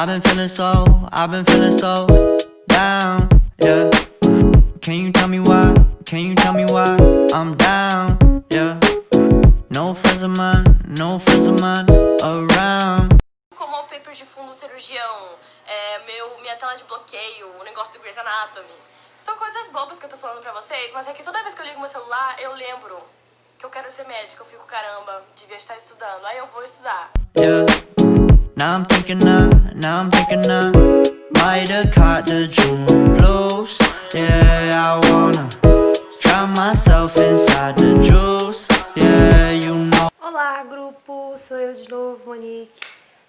I've been feeling so, I've been feeling so down, yeah. Can you tell me why? Can you tell me why I'm down, yeah. No friends of mine, no friends of mine around. Como wallpaper de fundo cirurgião, é, meu, minha tela de bloqueio, o negócio do Grey's Anatomy. São coisas bobas que eu tô falando pra vocês, mas é que toda vez que eu ligo meu celular, eu lembro que eu quero ser médica. Eu fico, caramba, devia estar estudando. Aí eu vou estudar. Yeah. Now I'm thinking I, now I'm thinking I might have caught the June blues. Yeah, I wanna drown myself inside the juice. Yeah, you know. Olá, grupo! Sou eu de novo, Monique.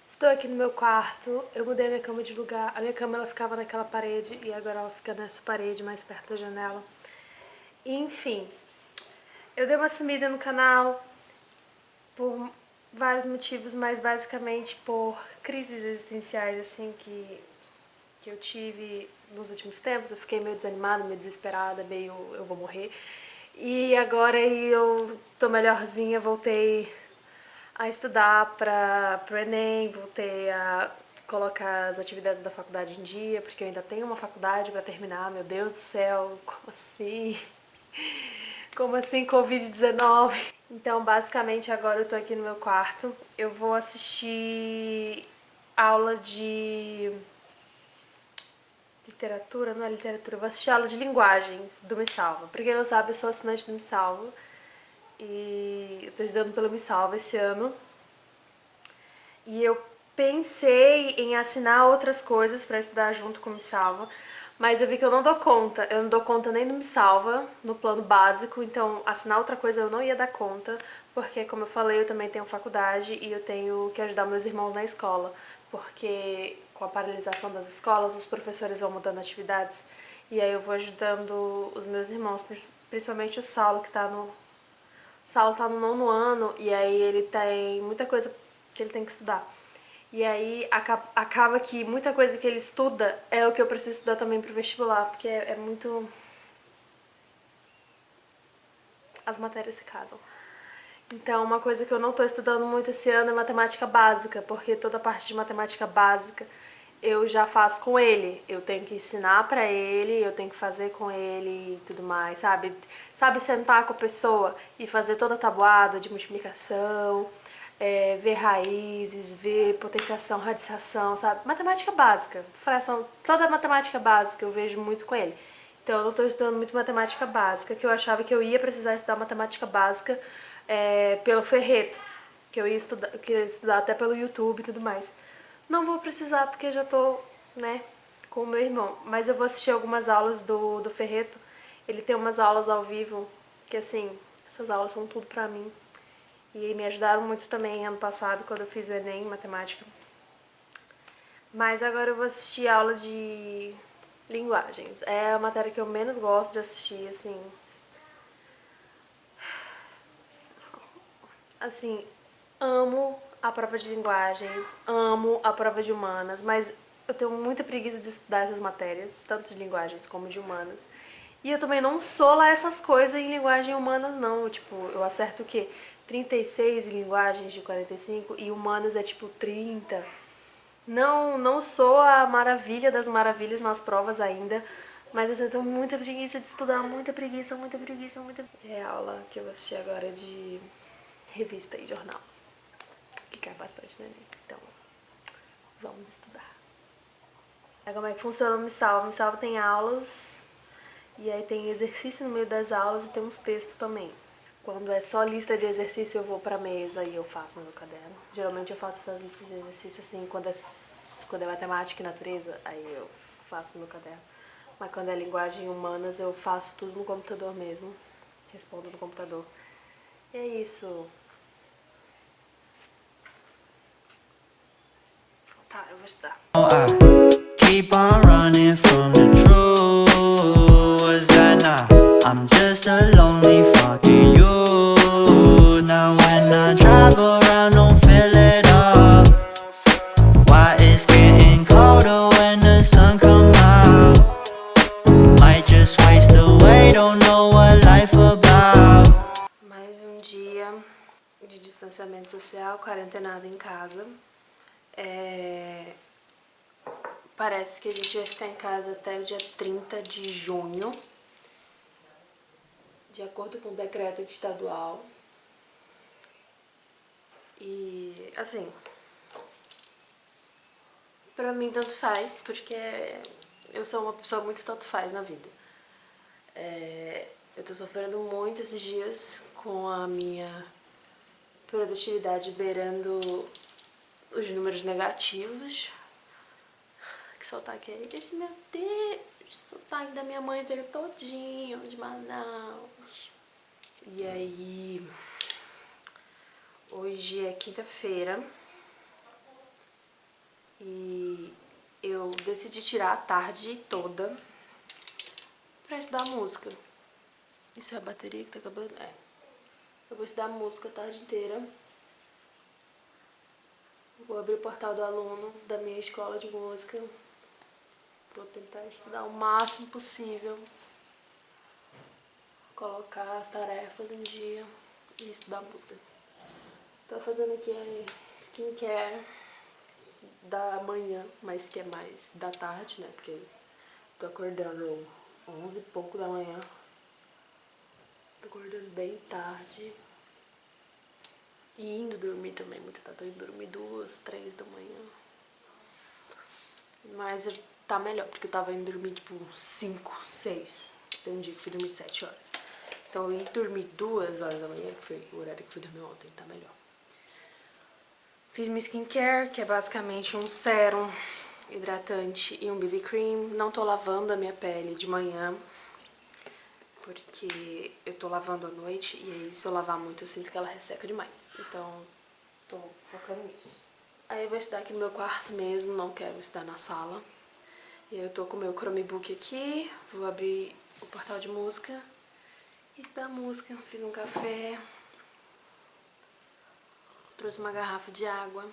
Estou aqui no meu quarto. Eu mudei minha cama de lugar. A minha cama ela ficava naquela parede e agora ela fica nessa parede mais perto da janela. Enfim, eu dei uma sumida no canal por vários motivos, mas basicamente por crises existenciais assim que, que eu tive nos últimos tempos. Eu fiquei meio desanimada, meio desesperada, meio eu vou morrer. E agora eu tô melhorzinha, voltei a estudar para o Enem, voltei a colocar as atividades da faculdade em dia, porque eu ainda tenho uma faculdade para terminar, meu Deus do céu, como assim? Como assim Covid-19? Então, basicamente, agora eu tô aqui no meu quarto. Eu vou assistir aula de literatura, não é literatura, eu vou assistir aula de linguagens do Me Salva. Pra quem não sabe, eu sou assinante do Me Salva e eu tô estudando pelo Me Salva esse ano. E eu pensei em assinar outras coisas pra estudar junto com o Me Salva, mas eu vi que eu não dou conta, eu não dou conta nem do Me Salva, no plano básico, então assinar outra coisa eu não ia dar conta, porque como eu falei, eu também tenho faculdade e eu tenho que ajudar meus irmãos na escola, porque com a paralisação das escolas, os professores vão mudando atividades, e aí eu vou ajudando os meus irmãos, principalmente o Saulo, que tá no... O Saulo tá no nono ano, e aí ele tem muita coisa que ele tem que estudar. E aí acaba que muita coisa que ele estuda é o que eu preciso estudar também pro vestibular, porque é, é muito... As matérias se casam. Então, uma coisa que eu não tô estudando muito esse ano é matemática básica, porque toda a parte de matemática básica eu já faço com ele. Eu tenho que ensinar pra ele, eu tenho que fazer com ele e tudo mais, sabe? Sabe sentar com a pessoa e fazer toda a tabuada de multiplicação, é, ver raízes, ver potenciação, radiação, sabe? Matemática básica, fração, toda matemática básica eu vejo muito com ele. Então eu não estou estudando muito matemática básica, que eu achava que eu ia precisar estudar matemática básica é, pelo Ferreto, que eu ia estudar, eu queria estudar até pelo YouTube e tudo mais. Não vou precisar porque já tô, né, com o meu irmão, mas eu vou assistir algumas aulas do, do Ferreto. Ele tem umas aulas ao vivo que, assim, essas aulas são tudo pra mim. E me ajudaram muito também ano passado, quando eu fiz o Enem em matemática. Mas agora eu vou assistir aula de linguagens. É a matéria que eu menos gosto de assistir, assim. Assim, amo a prova de linguagens, amo a prova de humanas, mas eu tenho muita preguiça de estudar essas matérias, tanto de linguagens como de humanas. E eu também não sou lá essas coisas em linguagem humanas, não. Tipo, eu acerto o quê? 36 linguagens de 45 e humanos é tipo 30. Não, não sou a maravilha das maravilhas nas provas ainda, mas assim, eu tenho muita preguiça de estudar, muita preguiça, muita preguiça, muita... É a aula que eu vou assistir agora de revista e jornal, que cai bastante Enem, então vamos estudar. Como é que funciona o Me Salva? Me Salva tem aulas, e aí tem exercício no meio das aulas e tem uns textos também. Quando é só lista de exercício, eu vou pra mesa e eu faço no meu caderno. Geralmente eu faço essas listas de exercício assim, quando é, quando é matemática e natureza, aí eu faço no meu caderno. Mas quando é linguagem humanas, eu faço tudo no computador mesmo. Respondo no computador. E é isso. Tá, eu vou estudar. keep on running from the truth. Was that not? I'm just a lonely fucking you. distanciamento social, quarentenada em casa. É... parece que a gente vai ficar em casa até o dia 30 de junho. De acordo com o decreto estadual. E, assim, pra mim tanto faz, porque eu sou uma pessoa muito tanto faz na vida. É, eu tô sofrendo muito esses dias com a minha produtividade beirando os números negativos. Que sotaque é esse, meu Deus? O sotaque da minha mãe veio todinho de Manaus. E aí... Hoje é quinta-feira. E eu decidi tirar a tarde toda pra estudar música. Isso é a bateria que tá acabando? É. Eu vou estudar música a tarde inteira. Vou abrir o portal do aluno da minha escola de música. Vou tentar estudar o máximo possível. Colocar as tarefas em dia e estudar música. Tô fazendo aqui a skincare da manhã, mas que é mais da tarde, né? Porque tô acordando 11 e pouco da manhã. Bem tarde. E indo dormir também, muito tarde. Tô indo dormir duas, três da manhã. Mas tá melhor, porque eu tava indo dormir tipo 5, 6. Tem um dia que fui dormir 7 horas. Então eu ia dormir duas horas da manhã, que foi o horário que fui dormir ontem, tá melhor. Fiz minha skincare, que é basicamente um sérum hidratante e um BB cream. Não tô lavando a minha pele de manhã, porque eu tô lavando à noite e aí se eu lavar muito eu sinto que ela resseca demais. Então, tô focando nisso. Aí eu vou estudar aqui no meu quarto mesmo, não quero estudar na sala. E eu tô com o meu Chromebook aqui, vou abrir o portal de música estudar música. Fiz um café, trouxe uma garrafa de água.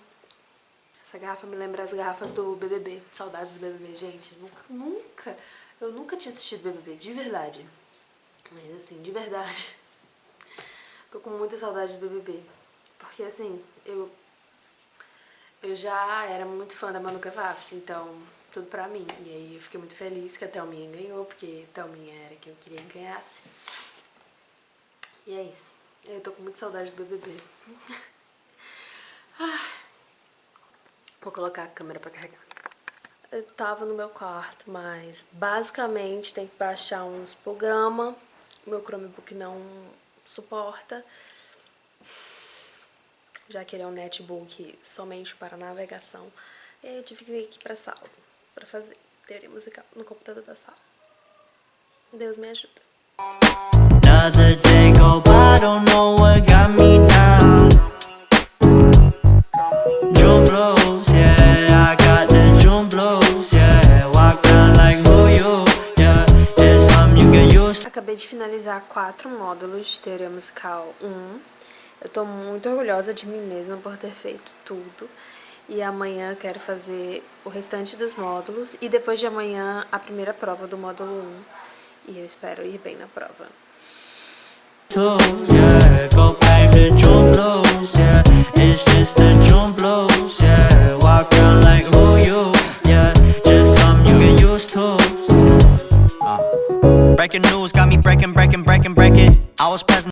Essa garrafa me lembra as garrafas do BBB, saudades do BBB, gente. Nunca, nunca, eu nunca tinha assistido BBB, de verdade. Mas assim, de verdade, tô com muita saudade do BBB. Porque assim, eu, eu já era muito fã da Manu Gavassi, então tudo pra mim. E aí eu fiquei muito feliz que a Thelminha ganhou, porque Thelminha era que eu queria que ganhasse. E é isso. Eu tô com muita saudade do BBB. Vou colocar a câmera pra carregar. Eu tava no meu quarto, mas basicamente tem que baixar uns programas. Meu Chromebook não suporta. Já que ele é um netbook somente para navegação. E aí eu tive que vir aqui pra sala pra fazer teoria musical no computador da sala. Deus me ajuda. Another day go by, don't know what got me down Acabei de finalizar quatro módulos de teoria musical. 1 Eu tô muito orgulhosa de mim mesma por ter feito tudo. E amanhã quero fazer o restante dos módulos. E depois de amanhã a primeira prova do módulo 1 e eu espero ir bem na prova. Breaking news got me breaking, breaking, breaking, breaking. I was present.